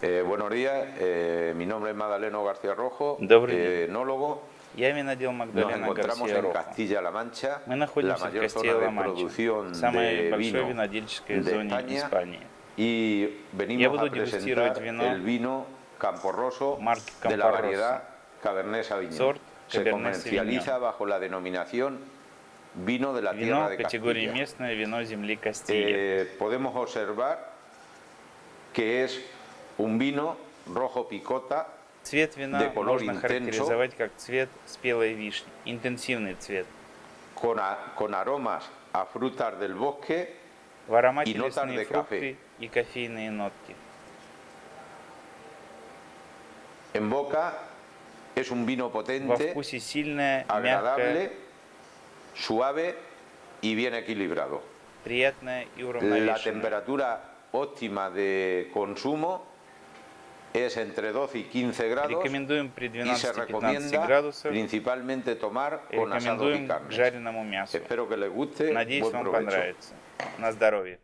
Eh, buenos días, eh, mi nombre es Madaleno García Rojo, Добрый eh, enólogo. Я винодел Nos Магдалена encontramos Гарсия en Рохо. Castilla-La Mancha, Мы la находимся в mayor zona de Кастилла-Манча, producción самой de большой vino винодельческой de зоне España. Испании. y Я venimos буду a дегустировать presentar вино el vino Camporroso марки de la Camporroso. variedad Cabernet Sauvignon. Сорт Se Cabernet comercializa Sauvignon. bajo la denominación vino de la tierra Вино de категории Castilla. местное, вино земли Кастилия. Eh, podemos observar que es un vino rojo picota Цвет вина de color можно intenso. характеризовать как цвет спелой вишни. Интенсивный цвет. con, a- con aromas a frutas del bosque В аромате И ноtas лесные de фрукты и кофейные нотки. en boca. Es un vino Во potente, вкусе сильное, agradable, мягкое, suave y bien equilibrado. приятное и La уравновешенное. temperatura óptima de consumo es entre 12 y 15 grados Рекомендуем при y se 12-15 recomienda градусах. principalmente tomar con asado y Рекомендуем к carne. жареному мясу. Espero que les guste. Надеюсь, Buen вам provecho. понравится. На здоровье.